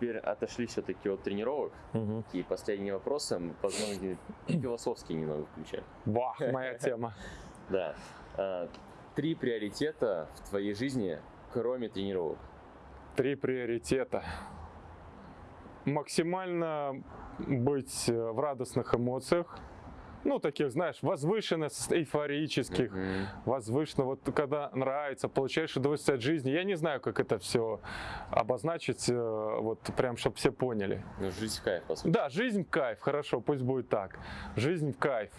теперь отошли все-таки от тренировок. Мгм. И последние вопросы позволим философские немного включать. Бах, моя тема. Да. А, Три приоритета в твоей жизни, кроме тренировок. Три приоритета. Максимально быть э, в радостных эмоциях. Ну, таких, знаешь, возвышенных, эйфорических, Мгм. возвышенно, вот когда нравится, получаешь удовольствие от жизни. Я не знаю, как это все обозначить, э, вот прям, чтобы все поняли. Ну, жизнь в кайф, по сути. Да, жизнь в кайф, хорошо, пусть будет так. Жизнь в кайф.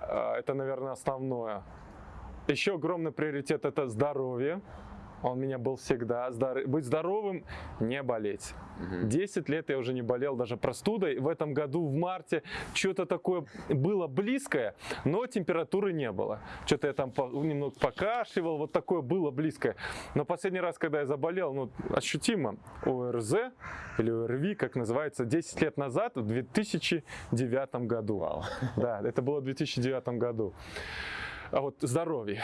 А, Это, наверное, основное. Еще огромный приоритет – это здоровье. Он у меня был всегда. Здор- Быть здоровым, не болеть. Мгм. 10 лет я уже не болел даже простудой. В этом году в марте что-то такое было близкое, но температуры не было. Что-то я там по- немного покашливал, вот такое было близкое. Но последний раз, когда я заболел, ну, ощутимо, ОРЗ или ОРВИ, как называется, 10 лет назад, в 2009 году. Вау. Да, это было в 2009 году. А вот здоровье.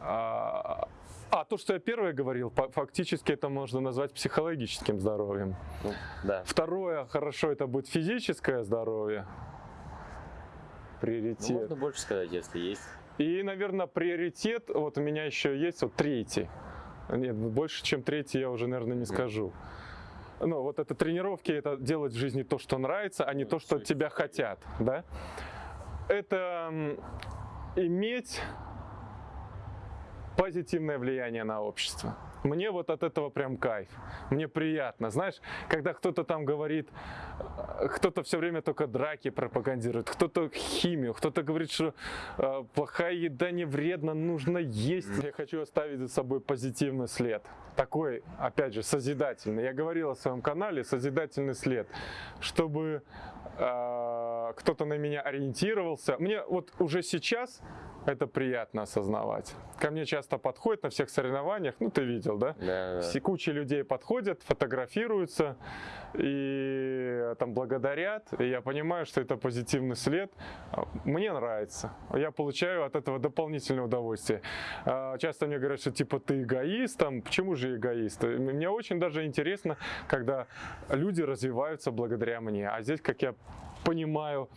А, а то, что я первое говорил, фактически это можно назвать психологическим здоровьем. Ну, да. Второе, хорошо, это будет физическое здоровье. Ну, Приоритет. можно больше сказать, если есть. И, наверное, приоритет, вот у меня еще есть вот третий. Нет, больше, чем третий я уже, наверное, не скажу. Ну, вот это тренировки, это делать в жизни то, что нравится, а не Ну, то, что от тебя хотят, да? Это иметь позитивное влияние на общество. Мне вот от этого прям кайф. Мне приятно. Знаешь, когда кто-то там говорит, э, кто-то все время только драки пропагандирует, кто-то химию, кто-то говорит, что э, плохая еда не вредна, нужно есть. Я хочу оставить за собой позитивный след. Такой, опять же, созидательный. Я говорил о своем канале «Созидательный след», чтобы э, кто-то на меня ориентировался. Мне вот уже сейчас это приятно осознавать. Ко мне часто подходят на всех соревнованиях, ну ты видел, да? Да, да. Все куча людей подходят, фотографируются и там благодарят. И я понимаю, что это позитивный след. Мне нравится. Я получаю от этого дополнительное удовольствие. А, Часто мне говорят, что типа ты эгоист, там, почему же эгоист? Мне очень даже интересно, когда люди развиваются благодаря мне. А здесь, как я понимаю,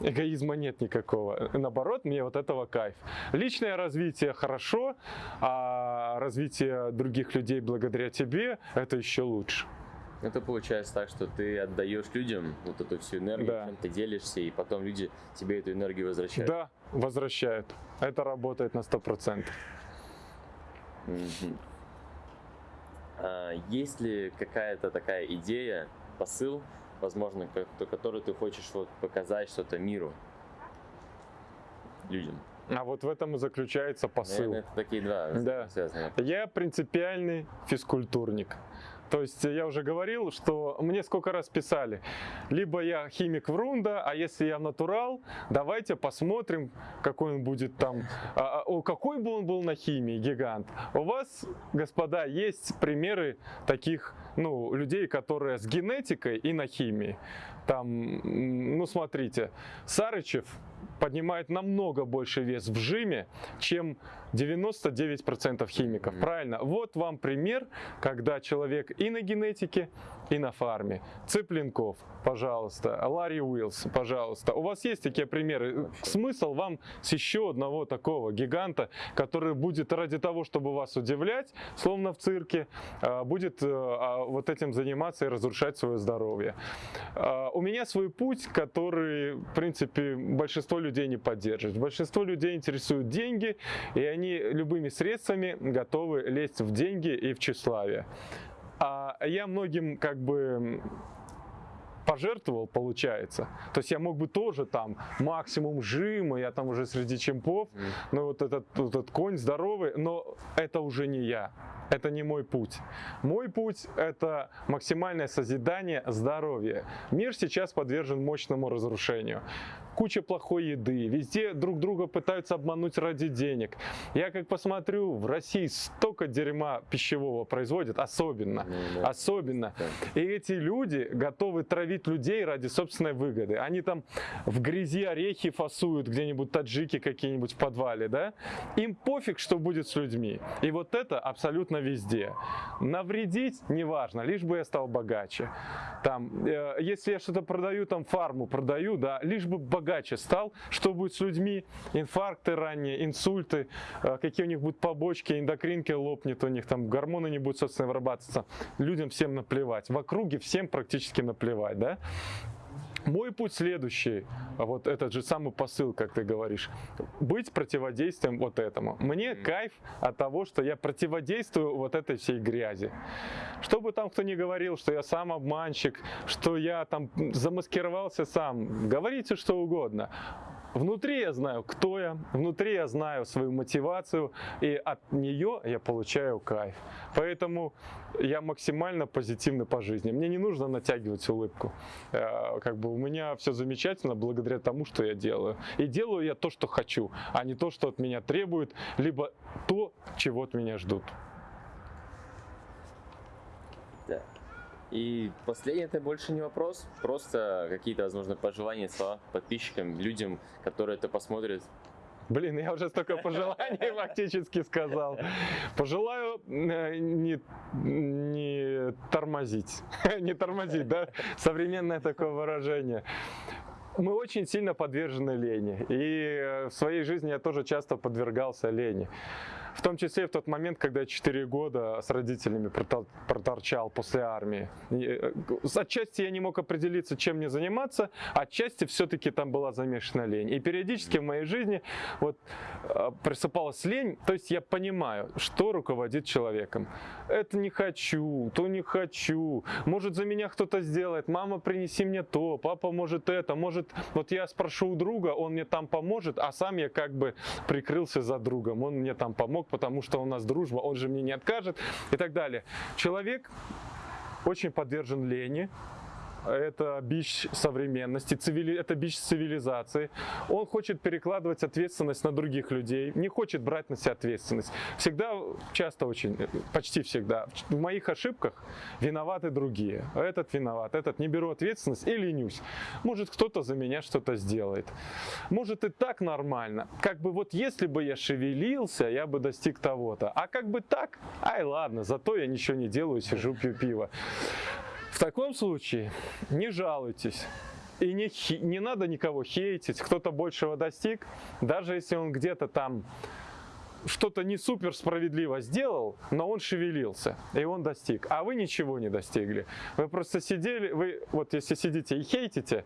эгоизма нет никакого. Наоборот, мне вот этого кайф. Личное развитие хорошо, а развитие других людей благодаря тебе это еще лучше. Это получается так, что ты отдаешь людям вот эту всю энергию, Да. чем ты делишься, и потом люди тебе эту энергию возвращают. Да, возвращают. Это работает на 100%. Мгм. А, есть ли какая-то такая идея, посыл, возможно, как- который ты хочешь вот показать что-то миру, людям? А вот в этом и заключается посыл. Наверное, это такие два Да. связанные. Я принципиальный физкультурник. То есть я уже говорил, что мне сколько раз писали, либо я химик Врунда, а если я натурал, давайте посмотрим, какой он будет там, а, а, о, какой бы он был на химии, гигант. У вас, господа, есть примеры таких, ну, людей, которые с генетикой и на химии. Там, ну, смотрите, Сарычев поднимает намного больше вес в жиме, чем 99% химиков. Правильно? Вот вам пример, когда человек и на генетике, и на фарме. Цыпленков, пожалуйста. Ларри Уиллс, пожалуйста. У вас есть такие примеры? Смысл вам с еще одного такого гиганта, который будет ради того, чтобы вас удивлять, словно в цирке, а, будет э, а, вот этим заниматься и разрушать свое здоровье. У меня свой путь, который, в принципе, большинство людей не поддерживает. Большинство людей интересуют деньги, и они любыми средствами готовы лезть в деньги и в тщеславие. А я многим как бы пожертвовал, получается. То есть я мог бы тоже там максимум жима, я там уже среди чемпов, но вот этот, вот этот конь здоровый, но это уже не я. Это не мой путь. Мой путь – это максимальное созидание здоровья. Мир сейчас подвержен мощному разрушению. Куча плохой еды, везде друг друга пытаются обмануть ради денег. Я как посмотрю, в России столько дерьма пищевого производят, особенно, Ну, да. особенно. Да. И эти люди готовы травить людей ради собственной выгоды. Они там в грязи орехи фасуют где-нибудь, таджики какие-нибудь в подвале, да? Им пофиг, что будет с людьми. И вот это абсолютно везде. Навредить неважно, лишь бы я стал богаче. Там, э, если я что-то продаю, там фарму продаю, да, лишь бы богаче стал, что будет с людьми, инфаркты ранние, инсульты, э, какие у них будут побочки, эндокринки лопнет у них, там гормоны не будут, собственно, вырабатываться. Людям всем наплевать. В округе всем практически наплевать, да. Мой путь следующий, вот этот же самый посыл, как ты говоришь, быть противодействием вот этому. Мне кайф от того, что я противодействую вот этой всей грязи. Что бы там кто ни говорил, что я сам обманщик, что я там замаскировался сам, говорите что угодно. Внутри я знаю, кто я, внутри я знаю свою мотивацию, и от нее я получаю кайф. Поэтому я максимально позитивный по жизни. Мне не нужно натягивать улыбку. Э, Как бы у меня все замечательно благодаря тому, что я делаю. И делаю я то, что хочу, а не то, что от меня требуют, либо то, чего от меня ждут. Да. И последний это больше не вопрос, просто какие-то, возможно, пожелания, слова подписчикам, людям, которые это посмотрят. Блин, я уже столько пожеланий фактически сказал. Пожелаю э, не, не тормозить. Не тормозить, да? Современное такое выражение. Мы очень сильно подвержены лени. И э, в своей жизни я тоже часто подвергался лени. В том числе в тот момент, когда я 4 года с родителями протор- проторчал после армии. Э, Отчасти я не мог определиться, чем мне заниматься, отчасти все-таки там была замешана лень. И периодически в моей жизни вот э, просыпалась лень, то есть я понимаю, что руководит человеком. Это не хочу, то не хочу, может за меня кто-то сделает, мама принеси мне то, папа может это, может вот я спрошу у друга, он мне там поможет, а сам я как бы прикрылся за другом, он мне там помог, потому что у нас дружба, он же мне не откажет и так далее. Человек очень подвержен лени, это бич современности, цивили... это бич цивилизации. Он хочет перекладывать ответственность на других людей, не хочет брать на себя ответственность. Всегда, часто очень, почти всегда, в моих ошибках виноваты другие. Этот виноват, этот не беру ответственность и ленюсь. Может, кто-то за меня что-то сделает. Может, и так нормально. Как бы вот если бы я шевелился, я бы достиг того-то. А как бы так, ай ладно, зато я ничего не делаю, сижу, пью пиво. Таком случае не жалуйтесь. И не, не надо никого хейтить, кто-то большего достиг, даже если он где-то там что-то не супер справедливо сделал, но он шевелился, и он достиг. А вы ничего не достигли. Вы просто сидели, вы вот если сидите и хейтите,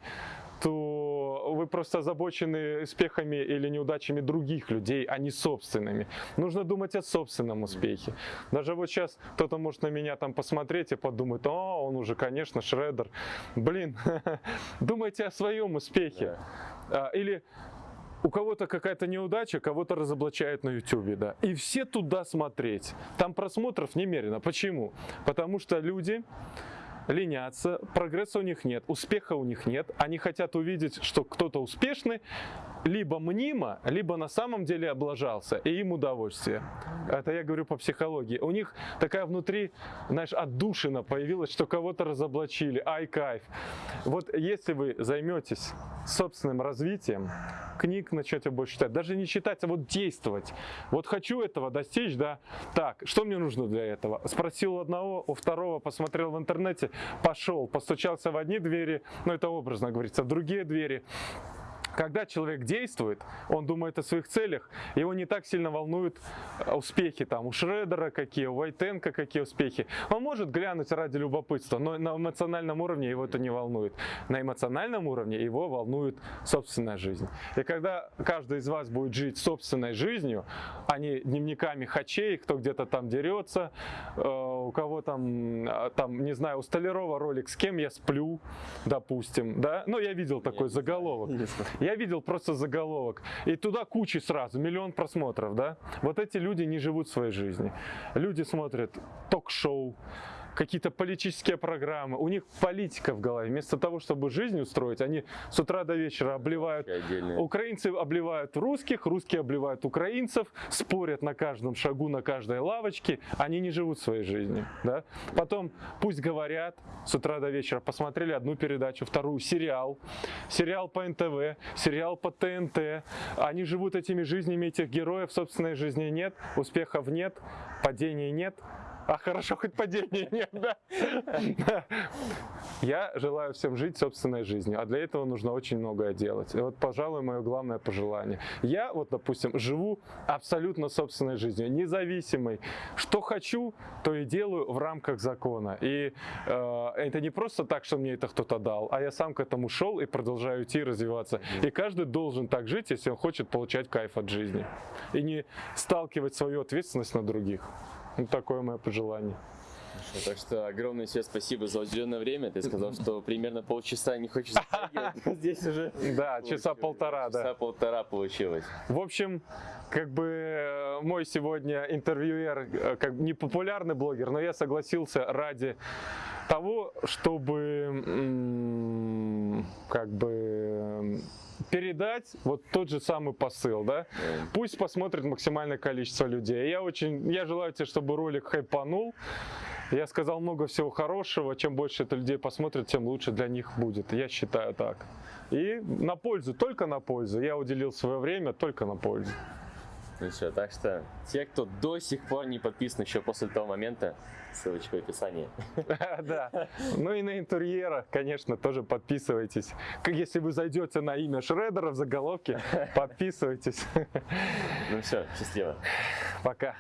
то вы просто озабочены успехами или неудачами других людей, а не собственными. Нужно думать о собственном успехе. Даже вот сейчас кто-то может на меня там посмотреть и подумать, о, он уже, конечно, Шредер. Блин, думайте о своем успехе. А, Или у кого-то какая-то неудача, кого-то разоблачают на YouTube, да. И все туда смотреть. Там просмотров немерено. Почему? Потому что люди ленятся, прогресса у них нет, успеха у них нет. Они хотят увидеть, что кто-то успешный, либо мнимо, либо на самом деле облажался, и им удовольствие. Это я говорю по психологии. У них такая внутри, знаешь, отдушина появилась, что кого-то разоблачили. Ай, кайф. Вот если вы займетесь собственным развитием, книг начнете больше читать, даже не читать, а вот действовать. Вот хочу этого достичь, да, так, что мне нужно для этого? Спросил у одного, у второго, посмотрел в интернете, пошел, постучался в одни двери, ну это образно говорится, в другие двери, когда человек действует, он думает о своих целях, его не так сильно волнуют э, успехи там у Шредера какие, у Вайтенко какие успехи. Он может глянуть ради любопытства, но на эмоциональном уровне его это не волнует. На эмоциональном уровне его волнует собственная жизнь. И когда каждый из вас будет жить собственной жизнью, а не дневниками хачей, кто где-то там дерется, э, у кого там, э, там, не знаю, у Столярова ролик «С кем я сплю», допустим, да? Ну, я видел такой заголовок. Я видел просто заголовок. И туда кучи сразу, миллион просмотров, да? Вот эти люди не живут своей жизнью. Люди смотрят ток-шоу, какие-то политические программы, у них политика в голове. Вместо того, чтобы жизнь устроить, они с утра до вечера обливают. Украинцы обливают русских, русские обливают украинцев, спорят на каждом шагу, на каждой лавочке. Они не живут своей жизнью. Да? Потом пусть говорят с утра до вечера. Посмотрели одну передачу, вторую, сериал. Сериал по НТВ, сериал по ТНТ. Они живут этими жизнями этих героев. Собственной жизни нет, успехов нет, падений нет. А хорошо, хоть падения нет, да? Я желаю всем жить собственной жизнью, а для этого нужно очень многое делать. И вот, пожалуй, мое главное пожелание. Я вот, допустим, живу абсолютно собственной жизнью, независимой. Что хочу, то и делаю в рамках закона. И э, это не просто так, что мне это кто-то дал, а я сам к этому шел и продолжаю идти и развиваться. И каждый должен так жить, если он хочет получать кайф от жизни. И не сталкивать свою ответственность на других. Ну, такое мое пожелание. Хорошо, так что огромное тебе спасибо за уделенное время. Ты сказал, что примерно полчаса не хочешь затягивать, здесь уже Да, часа полтора, да. Часа полтора получилось. В общем, как бы э, мой сегодня интервьюер, э, как не популярный блогер, но я согласился ради того, чтобы как бы передать вот тот же самый посыл, да? Пусть посмотрит максимальное количество людей. Я очень, я желаю тебе, чтобы ролик хайпанул. Я сказал много всего хорошего. Чем больше это людей посмотрит, тем лучше для них будет. Я считаю так. И на пользу, только на пользу. Я уделил свое время только на пользу. Ну все, так что те, кто до сих пор не подписан еще после того момента, ссылочка в описании. Да. Ну и на интерьера, конечно, тоже подписывайтесь. Как Если вы зайдете на имя Шредера в заголовке, подписывайтесь. Ну все, счастливо. Пока.